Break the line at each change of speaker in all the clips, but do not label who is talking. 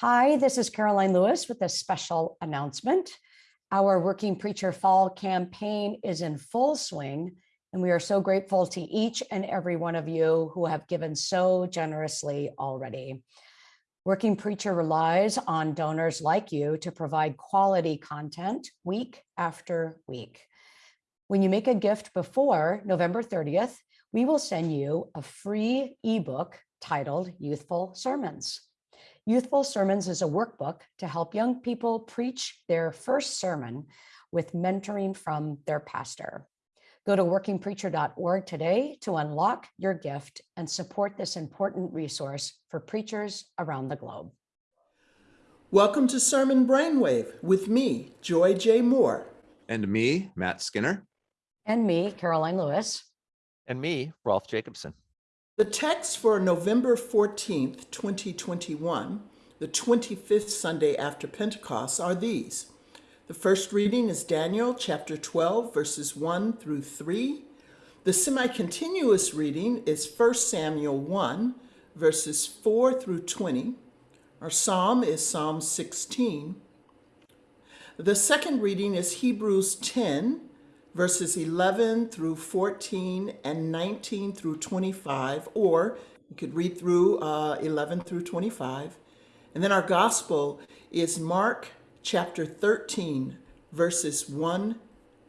Hi, this is Karoline Lewis with a special announcement. Our Working Preacher Fall campaign is in full swing, and we are so grateful to each and every one of you who have given so generously already. Working Preacher relies on donors like you to provide quality content week after week. When you make a gift before November 30th, we will send you a free ebook titled Youthful Sermons. Youthful Sermons is a workbook to help young people preach their first sermon with mentoring from their pastor. Go to workingpreacher.org today to unlock your gift and support this important resource for preachers around the globe.
Welcome to Sermon Brainwave with me, Joy J. Moore.
And me, Matt Skinner.
And me, Karoline Lewis.
And me, Rolf Jacobson.
The text for November 14th, 2021, the 25th Sunday after Pentecost, are these. The first reading is Daniel chapter 12, verses 1 through 3. The semi-continuous reading is 1 Samuel 1, verses 4 through 20. Our psalm is Psalm 16. The second reading is Hebrews 10, verses 11 through 14 and 19 through 25, or you could read through uh, 11 through 25. And then our gospel is Mark chapter 13, verses 1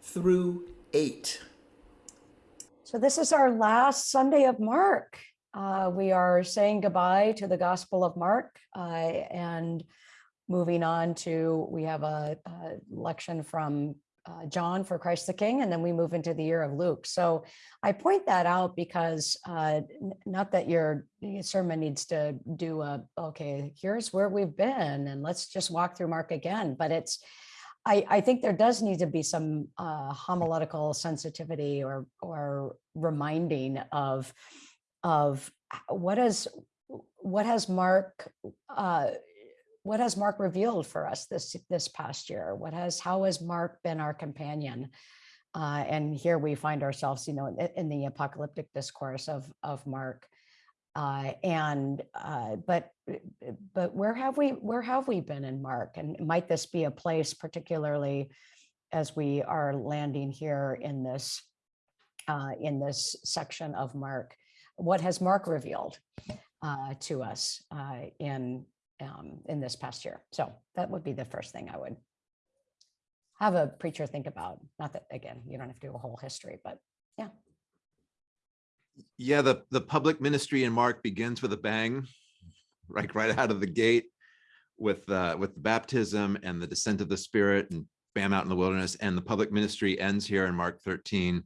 through 8.
So this is our last Sunday of Mark. Uh, we are saying goodbye to the Gospel of Mark uh, and moving on to, we have a, a lection from uh, John for Christ the King, and then we move into the year of Luke. So I point that out because uh, not that your sermon needs to do a, okay, here's where we've been, and let's just walk through Mark again, but it's, I, I think there does need to be some uh, homiletical sensitivity or, or reminding of, of what is, what has Mark uh, what has Mark revealed for us this this past year? What has how has Mark been our companion? Uh, and here we find ourselves, you know, in, in the apocalyptic discourse of of Mark. Uh, and uh, but but where have we where have we been in Mark? And might this be a place, particularly as we are landing here in this uh, in this section of Mark? What has Mark revealed uh, to us uh, in um, in this past year. So that would be the first thing I would have a preacher think about. Not that, again, you don't have to do a whole history, but yeah.
Yeah, the, the public ministry in Mark begins with a bang, right, right out of the gate with uh, with the baptism and the descent of the Spirit and bam out in the wilderness. And the public ministry ends here in Mark 13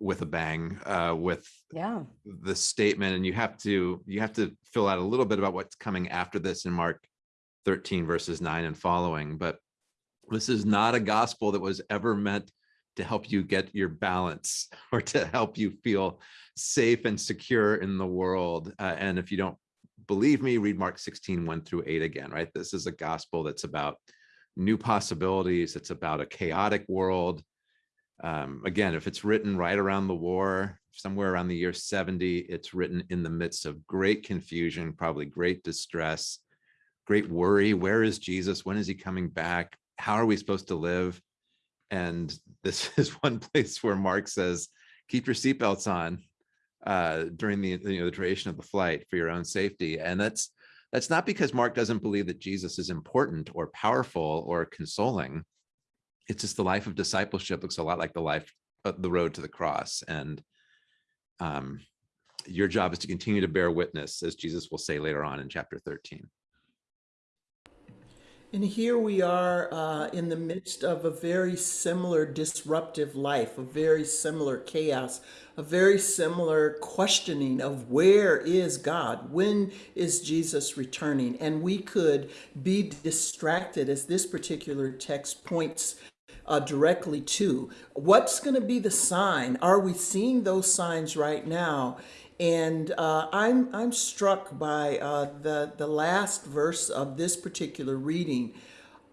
with a bang uh, with
yeah.
the statement and you have to you have to fill out a little bit about what's coming after this in mark 13 verses 9 and following but this is not a gospel that was ever meant to help you get your balance or to help you feel safe and secure in the world uh, and if you don't believe me read mark 16 1 through 8 again right? This is a gospel that's about new possibilities it's about a chaotic world um, again, if it's written right around the war, somewhere around the year 70, it's written in the midst of great confusion, probably great distress, great worry. Where is Jesus? When is he coming back? How are we supposed to live? And this is one place where Mark says, keep your seatbelts on uh, during the, you know, the duration of the flight for your own safety. And that's, that's not because Mark doesn't believe that Jesus is important or powerful or consoling it's just the life of discipleship looks a lot like the life of the road to the cross and um, your job is to continue to bear witness as jesus will say later on in chapter 13
and here we are uh, in the midst of a very similar disruptive life, a very similar chaos, a very similar questioning of where is God? When is Jesus returning? And we could be distracted as this particular text points uh, directly to. What's going to be the sign? Are we seeing those signs right now? And uh, I'm, I'm struck by uh, the, the last verse of this particular reading.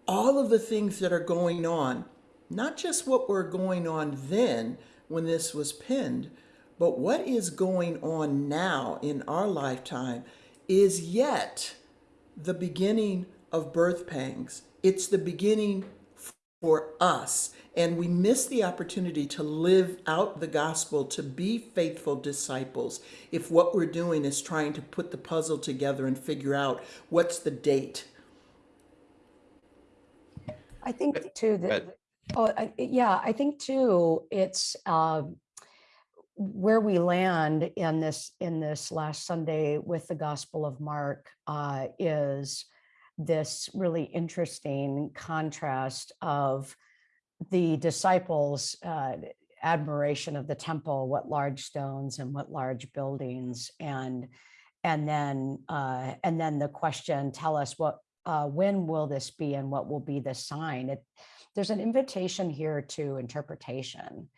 All of the things that are going on, not just what were going on then when this was penned, but what is going on now in our lifetime is yet the beginning of birth pangs. It's the beginning for us. And we miss the opportunity to live out the gospel, to be faithful disciples, if what we're doing is trying to put the puzzle together and figure out what's the date.
I think too that, oh, I- yeah, I think too, it's um, where we land in this, in this last Sunday with the Gospel of Mark uh, is this really interesting contrast of the disciples' uh, admiration of the temple, what large stones and what large buildings, and and then uh, and then the question, tell us what uh, when will this be and what will be the sign? It, there's an invitation here to interpretation,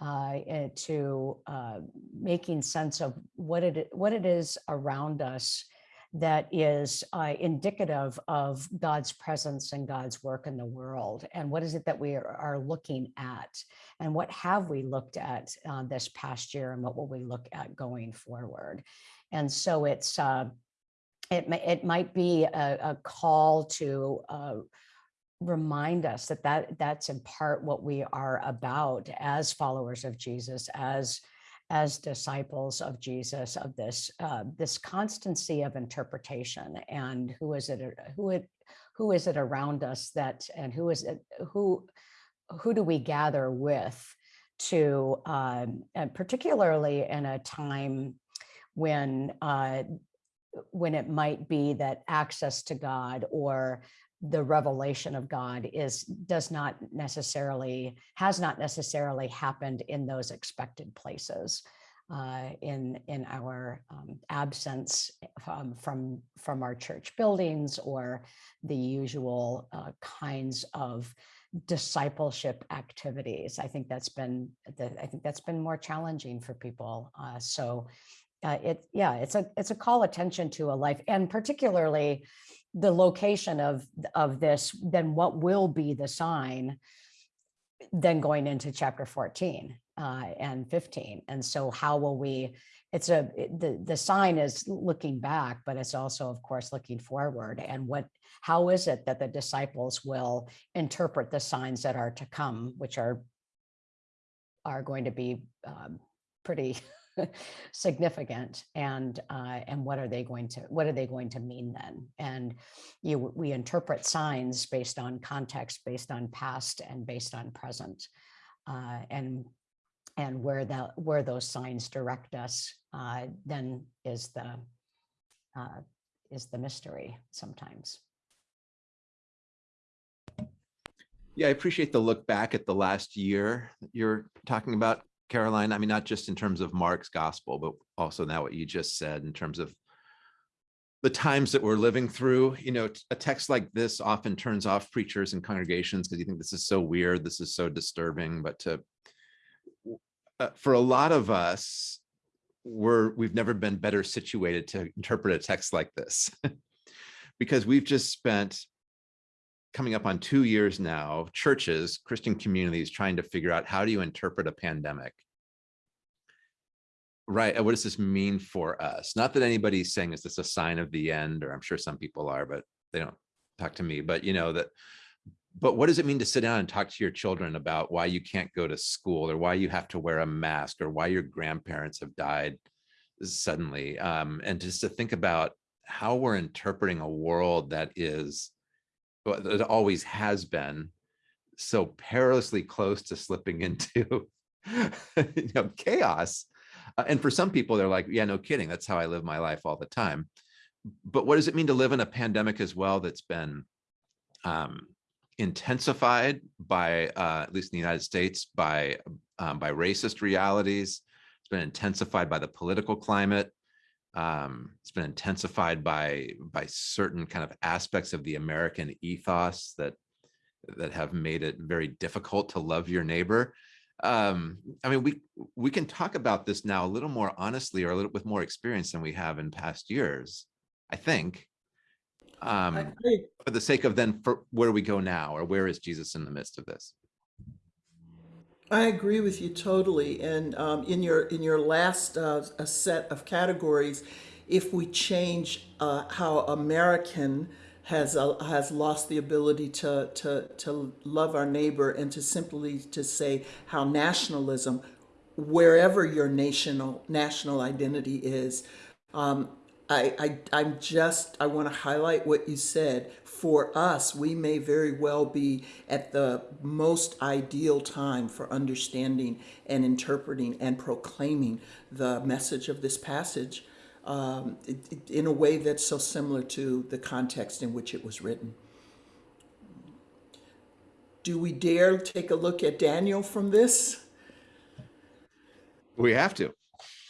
uh, to uh, making sense of what it what it is around us that is uh, indicative of God's presence and God's work in the world. And what is it that we are, looking at? And what have we looked at uh, this past year? And what will we look at going forward? And so it's, uh, it, it might be a, a call to uh, remind us that, that that's in part what we are about as followers of Jesus, as as disciples of Jesus of this uh, this constancy of interpretation and who is it who it who is it around us that and who is it who who do we gather with to um, and particularly in a time when uh, when it might be that access to God or the revelation of God is does not necessarily has not necessarily happened in those expected places uh, in in our um, absence from, from from our church buildings or the usual uh, kinds of discipleship activities. I think that's been the, I think that's been more challenging for people. Uh, so uh, it yeah it's a it's a call attention to a life and particularly the location of of this then what will be the sign then going into chapter 14 uh, and 15 and so how will we it's a the the sign is looking back but it's also of course looking forward. And what how is it that the disciples will interpret the signs that are to come which are are going to be um, pretty significant and uh, and what are they going to what are they going to mean then? And you we interpret signs based on context based on past and based on present uh, and and where the where those signs direct us uh, then is the uh, is the mystery sometimes.
Yeah, I appreciate the look back at the last year that you're talking about, Karoline. I mean, not just in terms of Mark's gospel, but also now what you just said in terms of the times that we're living through. You know, a text like this often turns off preachers and congregations because you think this is so weird, this is so disturbing. But to uh, for a lot of us, we're we've never been better situated to interpret a text like this because we've just spent coming up on two years now, churches, Christian communities trying to figure out how do you interpret a pandemic? Right. What does this mean for us? Not that anybody's saying, is this a sign of the end? Or I'm sure some people are, but they don't talk to me. But you know that, but what does it mean to sit down and talk to your children about why you can't go to school or why you have to wear a mask or why your grandparents have died suddenly? Um, and just to think about how we're interpreting a world that is well, it always has been so perilously close to slipping into you know chaos Uh, and for some people they're like yeah no kidding that's how i live my life all the time. But what does it mean to live in a pandemic as well that's been um, intensified by uh, at least in the united states by um, by racist realities? It's been intensified by the political climate um, it's been intensified by by certain kind of aspects of the American ethos that that have made it very difficult to love your neighbor. Um, I mean, we we can talk about this now a little more honestly or a little with more experience than we have in past years. I think, um,
I,
for the sake of then, for where do we go now, or where is Jesus in the midst of this?
I agree with you totally. And um, in your in your last uh, set of categories, if we change uh, how American has uh, has lost the ability to, to to love our neighbor and to simply to say how nationalism, wherever your national national identity is, um, I, I I'm just I want to highlight what you said. For us, we may very well be at the most ideal time for understanding and interpreting and proclaiming the message of this passage um, in a way that's so similar to the context in which it was written. Do we dare take a look at Daniel from this?
We have to.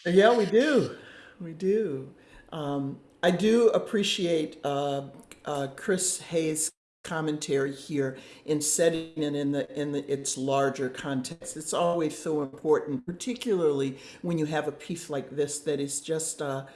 Yeah, we do. We do. Um, I do appreciate uh, uh, Chris Hays' commentary here in setting it in the in the its larger context. It's always so important, particularly when you have a piece like this that is just uh,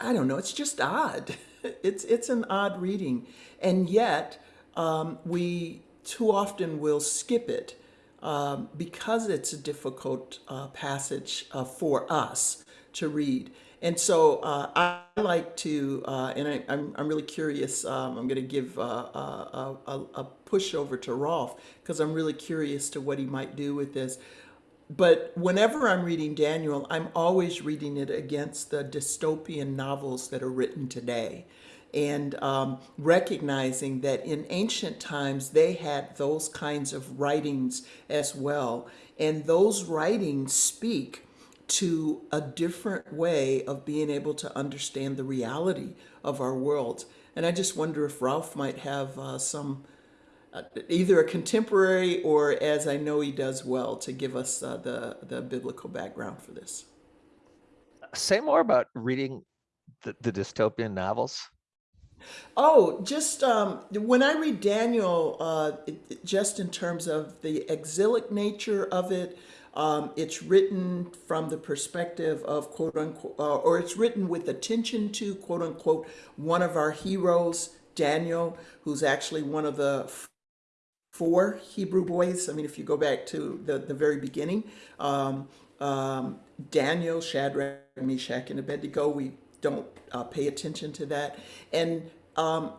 I don't know. It's just odd. It's it's an odd reading, and yet um, we too often will skip it um, because it's a difficult uh, passage uh, for us to read. And so uh, I like to, uh, and I, I'm, I'm really curious. Um, I'm going to give uh, uh, a, a, a push over to Rolf because I'm really curious to what he might do with this. But whenever I'm reading Daniel, I'm always reading it against the dystopian novels that are written today. And um, recognizing that in ancient times they had those kinds of writings as well. And those writings speak to a different way of being able to understand the reality of our world. And I just wonder if Rolf might have uh, some uh, either a contemporary or, as I know he does well, to give us uh, the the biblical background for this.
Say more about reading the, the dystopian novels.
Oh, just um, when I read Daniel, uh, it, it- just in terms of the exilic nature of it, um, it's written from the perspective of quote unquote, uh, or it's written with attention to quote unquote one of our heroes, Daniel, who's actually one of the four Hebrew boys. I mean, if you go back to the, the very beginning, um, um, Daniel, Shadrach, Meshach, and Abednego, we don't uh, pay attention to that. And um,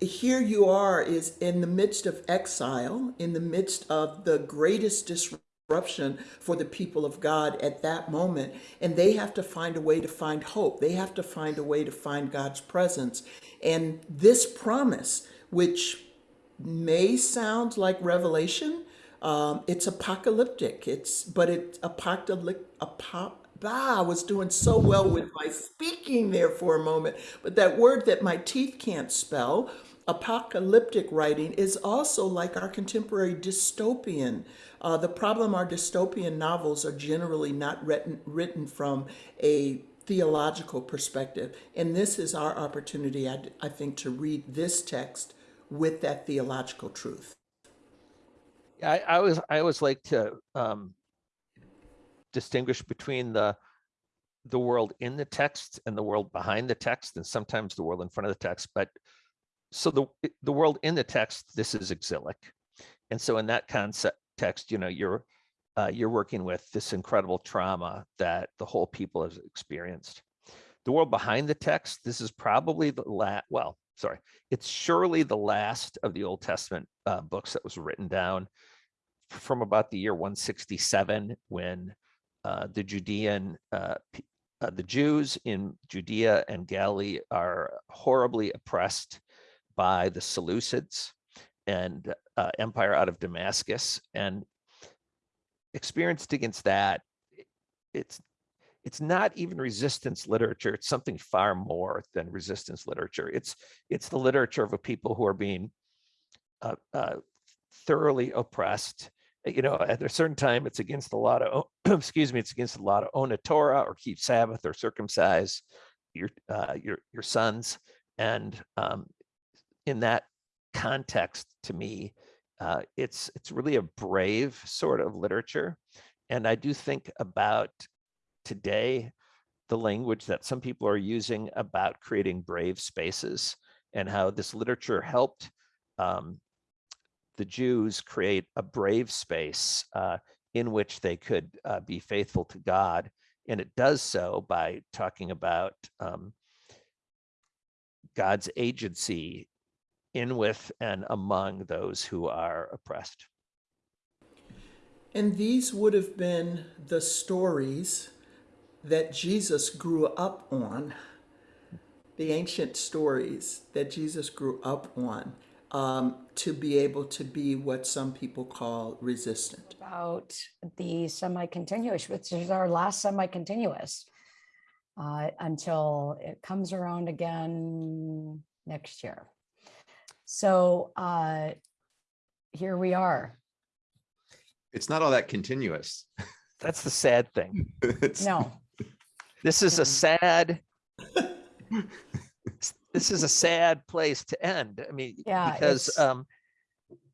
here you are is in the midst of exile, in the midst of the greatest disruption for the people of God at that moment. And they have to find a way to find hope. They have to find a way to find God's presence. And this promise, which may sound like revelation. Um, it's apocalyptic. It's but it's apocalyptic. Apo- ah, I was doing so well with my speaking there for a moment, but that word that my teeth can't spell. Apocalyptic writing is also like our contemporary dystopian. Uh, the problem our dystopian novels are generally not written written from a theological perspective, and this is our opportunity, I, I think, to read this text with that theological truth.
I, I always I always like to um, distinguish between the the world in the text and the world behind the text, and sometimes the world in front of the text. But so the the world in the text, this is exilic, and so in that concept text, you know, you're uh, you're working with this incredible trauma that the whole people has experienced. The world behind the text, this is probably the last. Well, sorry, it's surely the last of the Old Testament uh, books that was written down from about the year 167 when uh, the Judean, uh, uh, the Jews in Judea and Galilee are horribly oppressed by the Seleucids and uh, empire out of Damascus and experienced against that. It's it's not even resistance literature. It's something far more than resistance literature. It's it's the literature of a people who are being uh, uh, thoroughly oppressed. You know, at a certain time, it's against the law to, o- excuse me, it's against law to own a Torah or keep Sabbath or circumcise your uh, your your sons. And um, in that context, to me, uh, it's it's really a brave sort of literature. And I do think about today the language that some people are using about creating brave spaces and how this literature helped um, the Jews create a brave space uh, in which they could uh, be faithful to God. And it does so by talking about um, God's agency in with and among those who are oppressed.
And these would have been the stories that Jesus grew up on, the ancient stories that Jesus grew up on, um, to be able to be what some people call resistant.
About the semi-continuous, which is our last semi-continuous. Uh, until it comes around again next year. So, uh, here we are.
It's not all that continuous.
That's the sad thing.
It's-
No,
This is a sad. this is a sad place to end. I mean,
Yeah,
because um,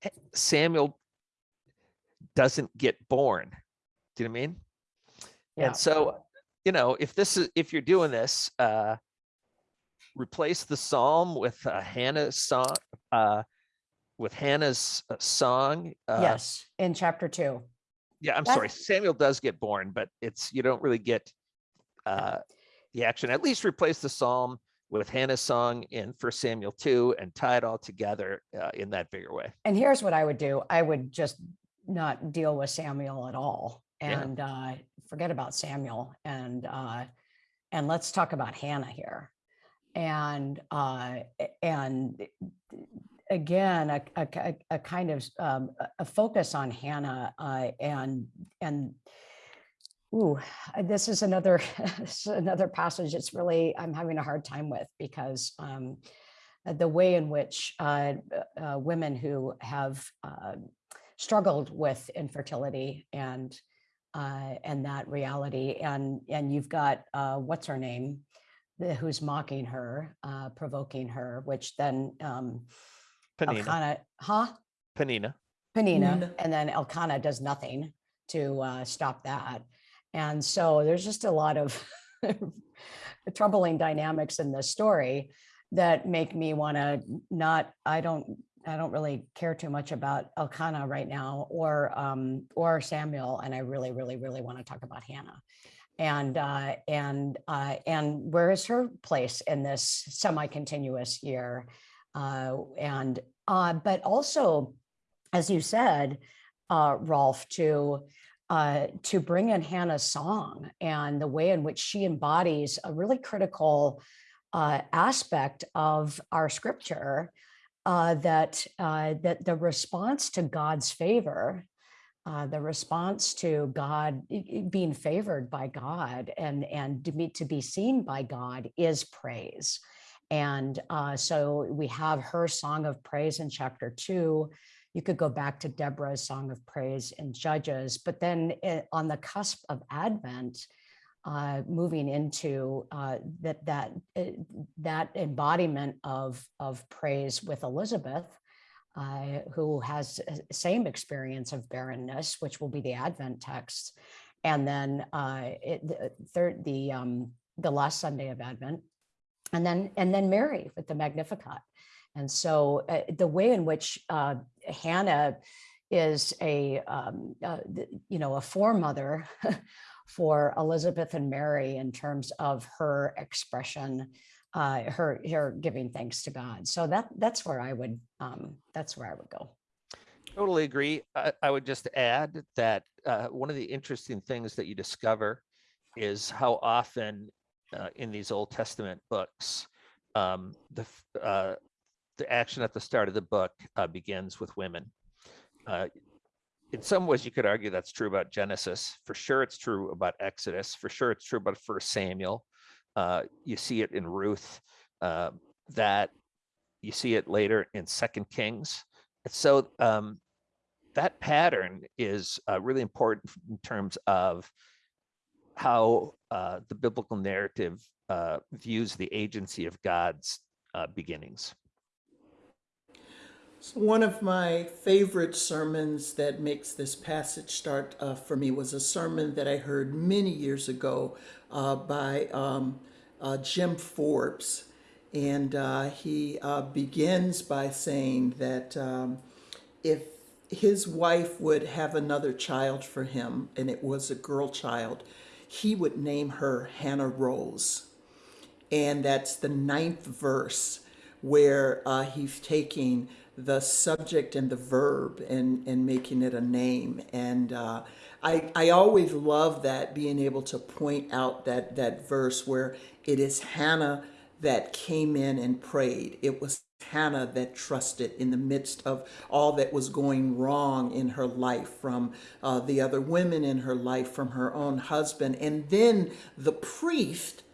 eh, Samuel doesn't get born. Do you know what I mean?
yeah.
And so, you know, if this is if you're doing this, uh, replace the psalm with uh, Hannah's song, uh, with Hannah's uh, song. Uh,
Yes, in chapter two.
Yeah, I'm
That-
sorry. Samuel does get born, but it's you don't really get uh, the action. At least replace the psalm with Hannah's song in First Samuel two and tie it all together uh, in that bigger way.
And here's what I would do. I would just not deal with Samuel at all
Yeah.
and uh, forget about Samuel and uh, and let's talk about Hannah here. And uh, and again, a, a, a- kind of um, a- focus on Hannah uh, and and ooh, this is another this is another passage that's really I'm having a hard time with because um, uh, the way in which uh, uh, women who have uh, struggled with infertility and uh, and that reality and and you've got what's her name? Who's mocking her provoking her which then um,
Peninnah,
Elkanah, huh
Peninnah.
Peninnah,
Peninnah.
and then Elkanah does nothing to uh, stop that. And so there's just a lot of troubling dynamics in this story that make me want to not, I don't, I don't really care too much about Elkanah right now or um, or Samuel, and I really, really, really want to talk about Hannah. And uh, and uh, and where is her place in this semi-continuous year? Uh, and uh, but also as you said, uh, Rolf, to uh, to bring in Hannah's song and the way in which she embodies a really critical uh, aspect of our scripture, uh, that uh, that the response to God's favor, uh, the response to God being favored by God and and to be to be seen by God is praise. And uh, so we have her song of praise in chapter two. You could go back to Deborah's song of praise in Judges, but then eh, on the cusp of Advent, uh, moving into uh, that that eh, that embodiment of of praise with Elizabeth, uh, who has same experience of barrenness, which will be the Advent text, and then uh, it, the third the um, the last Sunday of Advent, and then and then Mary with the Magnificat. And so uh, the way in which uh, Hannah is a, um, uh, you know, a foremother for Elizabeth and Mary in terms of her expression, uh, her, her giving thanks to God. So that, that's where I would, um, that's where I would go.
Totally agree. I, I would just add that uh, one of the interesting things that you discover is how often uh, in these Old Testament books, um, the uh, the action at the start of the book uh, begins with women. Uh, in some ways, you could argue that's true about Genesis. For sure, it's true about Exodus. For sure, it's true about First Samuel. Uh, you see it in Ruth. Uh, that you see it later in Second Kings. So um, that pattern is really important in terms of how uh, the biblical narrative uh, views the agency of God's uh, beginnings.
So one of my favorite sermons that makes this passage start uh, for me was a sermon that I heard many years ago uh, by um, uh, Jim Forbes. And he begins by saying that um, if his wife would have another child for him and it was a girl child, he would name her Hannah Rose. And that's the ninth verse where uh, he's taking the subject and the verb and, and making it a name. And uh, I, I always love that being able to point out that, that verse where it is Hannah that came in and prayed. It was Hannah that trusted in the midst of all that was going wrong in her life from uh, the other women in her life, from her own husband. And then the priest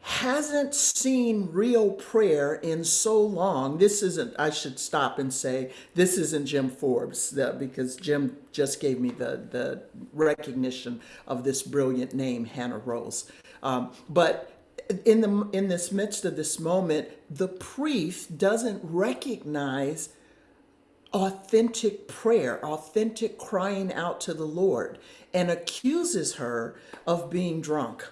hasn't seen real prayer in so long. This isn't, I should stop and say, this isn't Jim Forbes because Jim just gave me the, the recognition of this brilliant name, Hannah Rose. Um, but in the in this midst of this moment, the priest doesn't recognize authentic prayer, authentic crying out to the Lord, and accuses her of being drunk.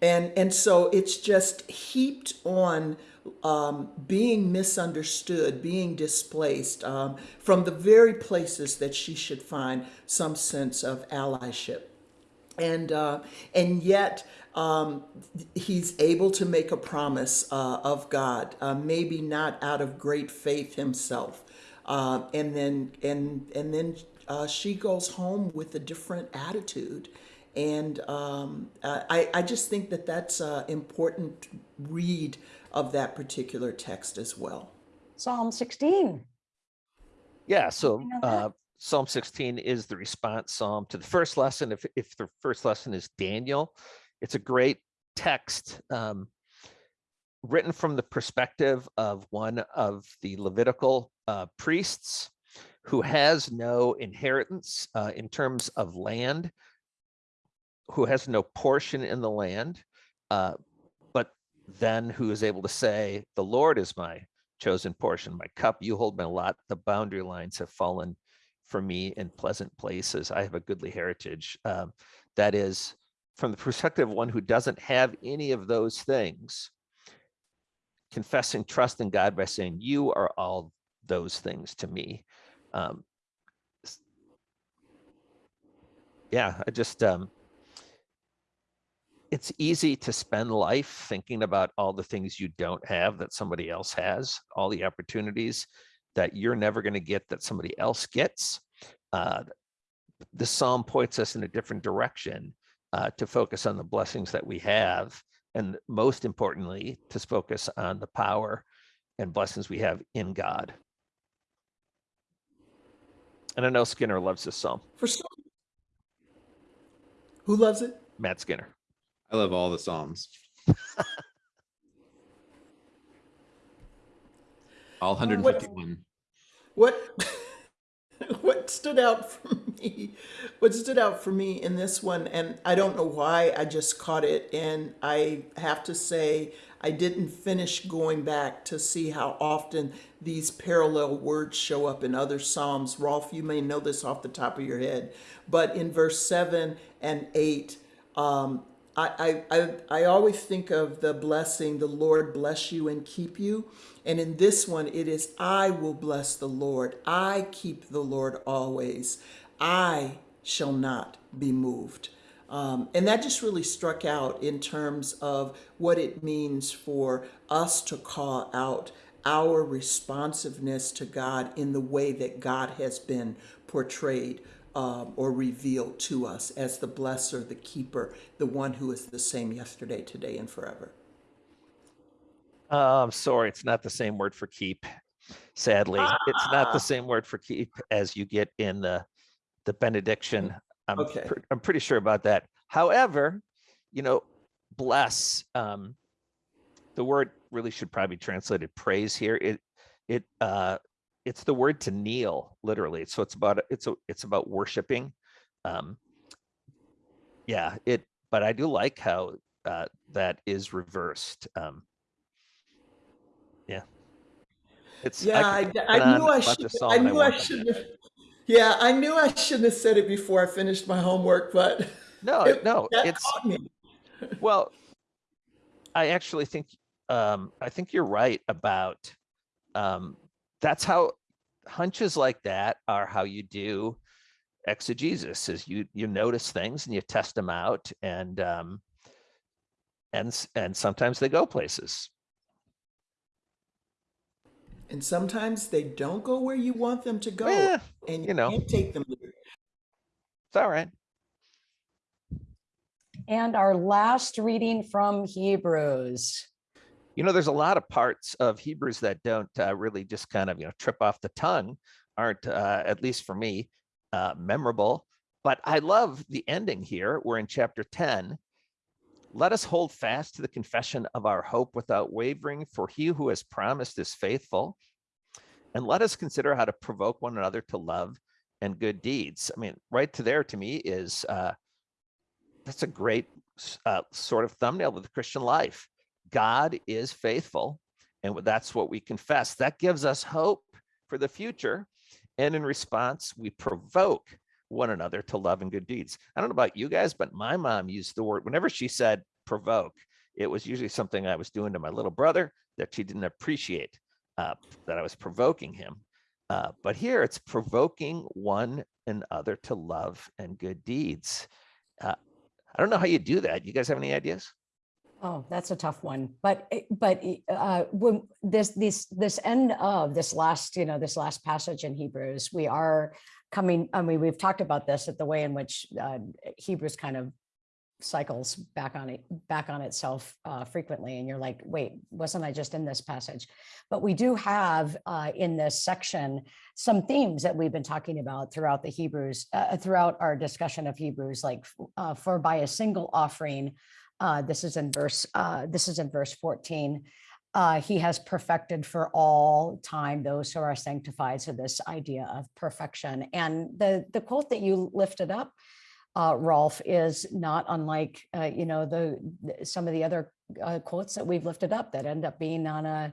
And, and so it's just heaped on um, being misunderstood, being displaced um, from the very places that she should find some sense of allyship and uh, and yet um, he's able to make a promise uh, of God, uh, maybe not out of great faith himself, uh, and then and and then uh, she goes home with a different attitude, and um, uh, I I just think that that's an important read of that particular text as well.
Psalm 16.
Yeah, so
Anything on that?
uh, Psalm 16 is the response psalm to the first lesson. If, if the first lesson is Daniel, it's a great text um, written from the perspective of one of the Levitical uh, priests who has no inheritance uh, in terms of land, who has no portion in the land, uh, but then who is able to say, the Lord is my chosen portion, my cup, you hold my lot, the boundary lines have fallen for me in pleasant places. I have a goodly heritage. Um, that is from the perspective of one who doesn't have any of those things, confessing trust in God by saying, you are all those things to me. Um, yeah, I just, um, it's easy to spend life thinking about all the things you don't have that somebody else has, all the opportunities that you're never going to get that somebody else gets. Uh, the psalm points us in a different direction uh, to focus on the blessings that we have, and most importantly, to focus on the power and blessings we have in God. And I know Skinner loves this psalm,
For some, who loves it?
Matt Skinner.
I love all the Psalms. All 151.
What what stood out for me what stood out for me in this one and I don't know why I just caught it and I have to say I didn't finish going back to see how often these parallel words show up in other psalms Rolf you may know this off the top of your head but in verse 7 and 8 um, I, I, I, I always think of the blessing, the Lord bless you and keep you. And in this one, it is, I will bless the Lord. I keep the Lord always. I shall not be moved. Um, and that just really struck out in terms of what it means for us to call out our responsiveness to God in the way that God has been portrayed um, or revealed to us as the blesser, the keeper, the one who is the same yesterday, today, and forever.
Uh, I'm sorry, it's not the same word for keep. Sadly, it's not
Ah.
the same word for keep as you get in the the benediction. I'm
Okay.
pre- I'm pretty sure about that. However, you know, bless. Um, the word really should probably be translated praise here. It it uh, it's the word to kneel literally. So it's about it's a, it's about worshiping. Um, yeah, it. But I do like how uh, that is reversed. Um, yeah. It's
Yeah, I,
could
I, knew I should. I knew I
won't.
should have. Yeah, I knew I shouldn't have said it before I finished my homework, but
No,
it-
no, it's well. I actually think um, I think you're right about um, that's how hunches like that are how you do exegesis is you you notice things and you test them out and um and and sometimes they go places
And sometimes they don't go where you want them to go.
Eh,
and
you know.
can't take them there.
it's all right
And our last reading from Hebrews.
you know there's a lot of parts of hebrews that don't uh, really just kind of you know trip off the tongue aren't uh, at least for me uh, memorable but i love the ending here we're in chapter 10 let us hold fast to the confession of our hope without wavering for he who has promised is faithful and let us consider how to provoke one another to love and good deeds i mean right to there to me is uh, that's a great uh, sort of thumbnail of the christian life God is faithful, and that's what we confess. That gives us hope for the future. And in response, we provoke one another to love and good deeds. I don't know about you guys, but my mom used the word whenever she said provoke, it was usually something I was doing to my little brother that she didn't appreciate, uh, that I was provoking him. Uh, but here it's provoking one another to love and good deeds. Uh, I don't know how you do that. You guys have any ideas?
Oh, that's a tough one. But, but uh, when this, this, this end of this last, you know, this last passage in Hebrews, we are coming, I mean, we've talked about this at the way in which uh, Hebrews kind of cycles back on it, back on itself uh, frequently. And you're like, wait, wasn't I just in this passage? But we do have uh, in this section some themes that we've been talking about throughout the Hebrews, uh, throughout our discussion of Hebrews, like uh, for by a single offering, uh, this is in verse, uh, this is in verse 14. Uh, he has perfected for all time those who are sanctified. So this idea of perfection and the, the quote that you lifted up, uh, Rolf, is not unlike, uh, you know, the, some of the other uh, quotes that we've lifted up that end up being on a,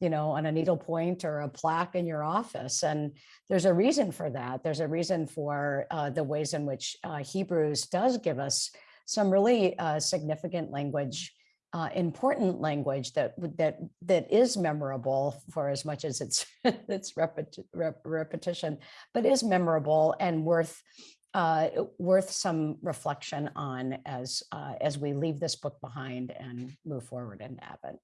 you know, on a needle point or a plaque in your office. And there's a reason for that. There's a reason for uh, the ways in which uh, Hebrews does give us some really significant language, uh, important language that that that is memorable for as much as it's it's repeti- rep- repetition, but is memorable and worth uh, worth some reflection on as uh, as we leave this book behind and move forward into Advent.